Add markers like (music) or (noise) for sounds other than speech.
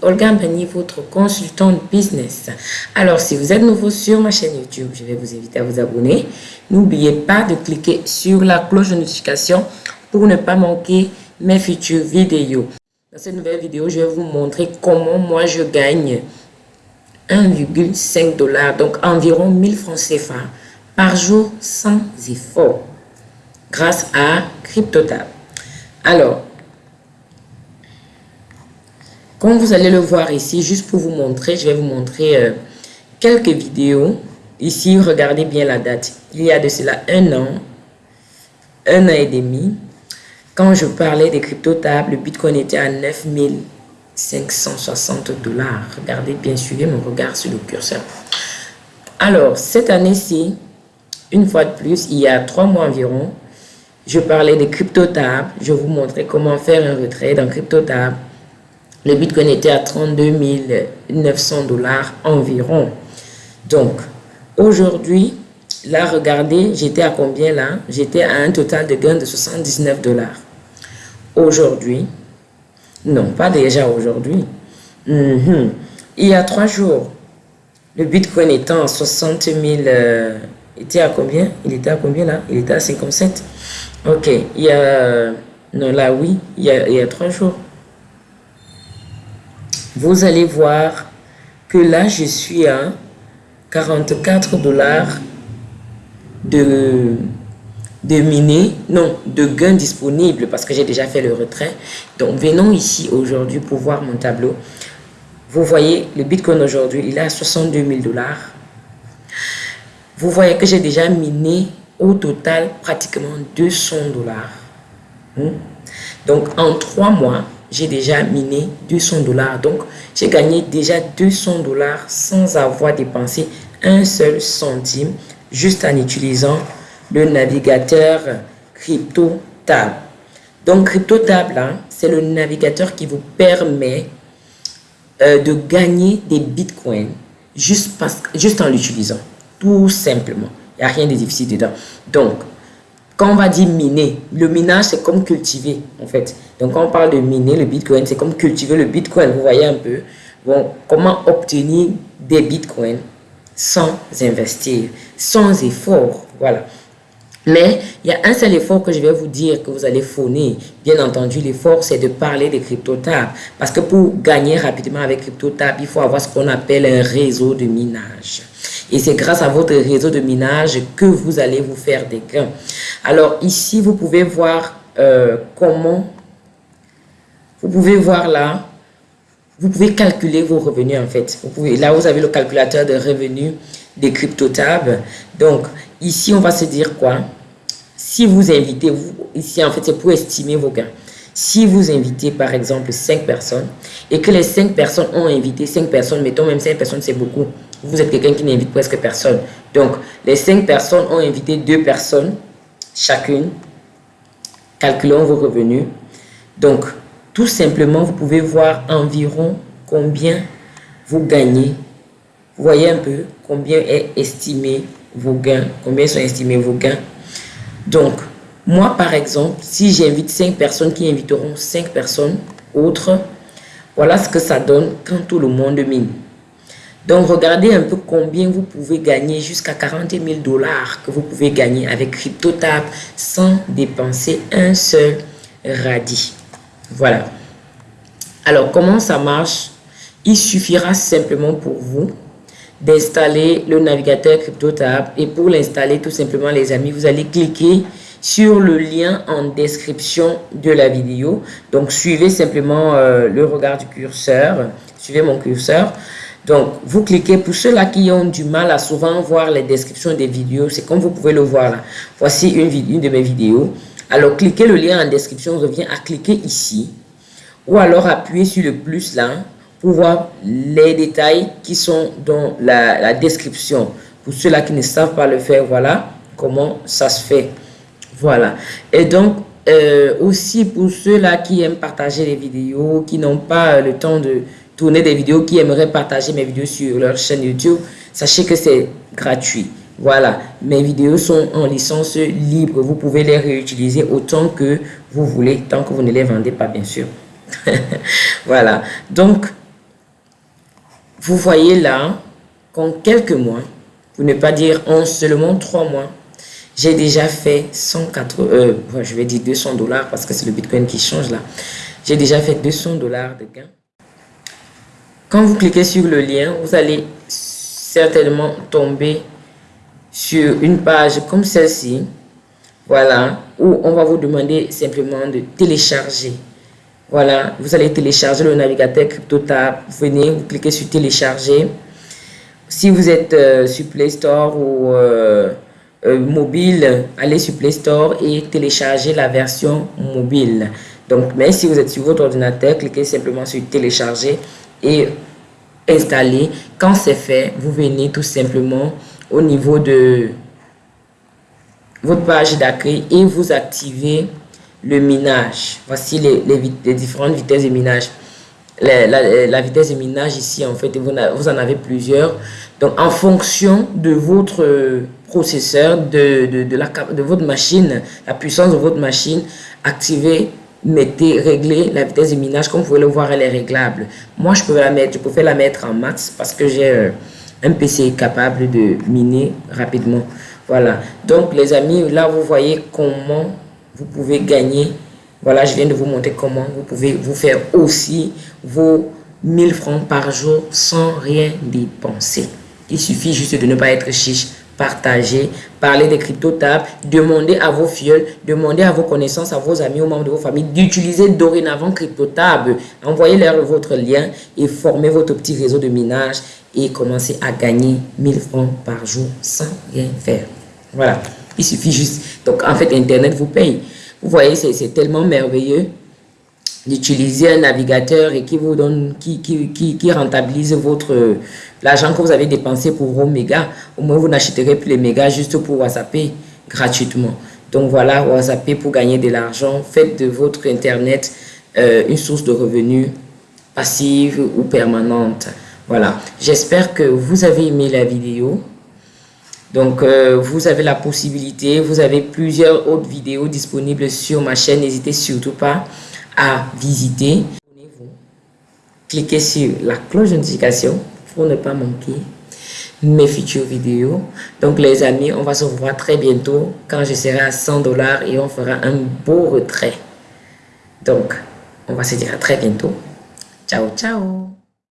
Olga Mbani, votre consultante business. Alors, si vous êtes nouveau sur ma chaîne YouTube, je vais vous inviter à vous abonner. N'oubliez pas de cliquer sur la cloche de notification pour ne pas manquer mes futures vidéos. Dans cette nouvelle vidéo, je vais vous montrer comment moi je gagne 1,5 dollars, donc environ 1000 francs CFA par jour sans effort grâce à CryptoTab. Alors, comme vous allez le voir ici, juste pour vous montrer, je vais vous montrer euh, quelques vidéos. Ici, regardez bien la date. Il y a de cela un an, un an et demi, quand je parlais des crypto-tables, le Bitcoin était à 9560 dollars. Regardez bien, suivez mon regard sur le curseur. Alors, cette année-ci, une fois de plus, il y a trois mois environ, je parlais des crypto-tables. Je vous montrais comment faire un retrait dans crypto-table. Le Bitcoin était à 32 900 dollars environ. Donc, aujourd'hui, là, regardez, j'étais à combien là? J'étais à un total de gain de 79 dollars aujourd'hui. Non, pas déjà aujourd'hui. Mhm. Il y a trois jours, le Bitcoin étant à 60 000, euh, était à combien? Il était à combien là? Il était à 57. Ok, il y a, non là oui, il y a, il y a trois jours. Vous allez voir que là, je suis à 44 dollars de de miner, non, de gains disponibles parce que j'ai déjà fait le retrait. Donc, venons ici aujourd'hui pour voir mon tableau. Vous voyez, le Bitcoin aujourd'hui, il est à 62 000 dollars. Vous voyez que j'ai déjà miné au total pratiquement 200 dollars. Hmm? Donc, en trois mois, j'ai déjà miné 200 dollars. Donc, j'ai gagné déjà 200 dollars sans avoir dépensé un seul centime juste en utilisant le navigateur CryptoTab. Donc, CryptoTab, c'est le navigateur qui vous permet euh, de gagner des bitcoins juste, parce, juste en l'utilisant. Tout simplement. Il n'y a rien de difficile dedans. Donc, quand on va dire miner, le minage, c'est comme cultiver, en fait. Donc, quand on parle de miner le bitcoin, c'est comme cultiver le bitcoin. Vous voyez un peu bon, comment obtenir des bitcoins sans investir, sans effort. Voilà. Mais il y a un seul effort que je vais vous dire que vous allez fournir. Bien entendu, l'effort, c'est de parler des crypto-tabs. Parce que pour gagner rapidement avec crypto-tab, il faut avoir ce qu'on appelle un réseau de minage. Et c'est grâce à votre réseau de minage que vous allez vous faire des gains. Alors ici, vous pouvez voir euh, comment... Vous pouvez voir là, vous pouvez calculer vos revenus en fait. Vous pouvez, là, vous avez le calculateur de revenus des crypto-tabs. Donc, ici, on va se dire quoi? Si vous invitez, vous, ici en fait c'est pour estimer vos gains. Si vous invitez par exemple 5 personnes et que les 5 personnes ont invité 5 personnes, mettons même 5 personnes c'est beaucoup, vous êtes quelqu'un qui n'invite presque personne. Donc les 5 personnes ont invité 2 personnes chacune, calculons vos revenus. Donc tout simplement vous pouvez voir environ combien vous gagnez. Vous voyez un peu combien est estimé vos gains, combien sont estimés vos gains donc, moi, par exemple, si j'invite 5 personnes qui inviteront 5 personnes autres, voilà ce que ça donne quand tout le monde mine. Donc, regardez un peu combien vous pouvez gagner jusqu'à 40 000 dollars que vous pouvez gagner avec CryptoTab sans dépenser un seul radis. Voilà. Alors, comment ça marche? Il suffira simplement pour vous d'installer le navigateur CryptoTab. Et pour l'installer, tout simplement, les amis, vous allez cliquer sur le lien en description de la vidéo. Donc, suivez simplement euh, le regard du curseur. Suivez mon curseur. Donc, vous cliquez, pour ceux-là qui ont du mal à souvent voir les descriptions des vidéos, c'est comme vous pouvez le voir là. Voici une, de mes vidéos. Alors, cliquez le lien en description, on revient à cliquer ici. Ou alors, appuyez sur le plus là pour voir les détails qui sont dans la, description. Pour ceux-là qui ne savent pas le faire, voilà comment ça se fait. Voilà. Et donc, euh, aussi pour ceux-là qui aiment partager les vidéos, qui n'ont pas le temps de tourner des vidéos, qui aimeraient partager mes vidéos sur leur chaîne YouTube, sachez que c'est gratuit. Voilà, mes vidéos sont en licence libre. Vous pouvez les réutiliser autant que vous voulez, tant que vous ne les vendez pas, bien sûr. (laughs) voilà, donc vous voyez là qu'en quelques mois, pour ne pas dire en seulement trois mois, j'ai déjà fait 104, euh, je vais dire 200 dollars parce que c'est le Bitcoin qui change là. J'ai déjà fait 200 dollars de gains. Quand vous cliquez sur le lien, vous allez certainement tomber sur une page comme celle-ci. Voilà, où on va vous demander simplement de télécharger. Voilà, vous allez télécharger le navigateur CryptoTab. Venez, vous cliquez sur télécharger. Si vous êtes euh, sur Play Store ou euh, euh, mobile, allez sur Play Store et téléchargez la version mobile. Donc, mais si vous êtes sur votre ordinateur, cliquez simplement sur télécharger et installer. Quand c'est fait, vous venez tout simplement au niveau de votre page d'accueil et vous activez le minage. Voici les, les, différentes vitesses de minage. La, vitesse de minage ici, en fait, vous, vous, en avez plusieurs. Donc, en fonction de votre processeur, de, de, de, la, de votre machine, la puissance de votre machine, activez, mettez, réglez la vitesse de minage. Comme vous pouvez le voir, elle est réglable. Moi, je peux la mettre, je peux la mettre en max parce que j'ai euh, un PC capable de miner rapidement. Voilà. Donc, les amis, là, vous voyez comment vous pouvez gagner. Voilà, je viens de vous montrer comment vous pouvez vous faire aussi vos 1000 francs par jour sans rien dépenser. Il suffit juste de ne pas être chiche, partager, parler des crypto-tables, demander à vos fioles, demander à vos connaissances, à vos amis, aux membres de vos familles d'utiliser dorénavant crypto-table. Envoyez-leur votre lien et formez votre petit réseau de minage et commencez à gagner 1000 francs par jour sans rien faire. Voilà, il suffit juste. Donc, en fait, Internet vous paye. Vous voyez, c'est tellement merveilleux d'utiliser un navigateur et qui vous donne, qui, qui, qui, rentabilise votre l'argent que vous avez dépensé pour vos mégas. Au moins, vous n'achèterez plus les mégas juste pour WhatsApper gratuitement. Donc voilà, WhatsApp pour gagner de l'argent. Faites de votre Internet euh, une source de revenus passive ou permanente. Voilà, j'espère que vous avez aimé la vidéo. Donc, euh, vous avez la possibilité, vous avez plusieurs autres vidéos disponibles sur ma chaîne. N'hésitez surtout pas à visiter. Cliquez sur la cloche de notification pour ne pas manquer mes futures vidéos. Donc, les amis, on va se revoir très bientôt quand je serai à 100 dollars et on fera un beau retrait. Donc, on va se dire à très bientôt. Ciao, ciao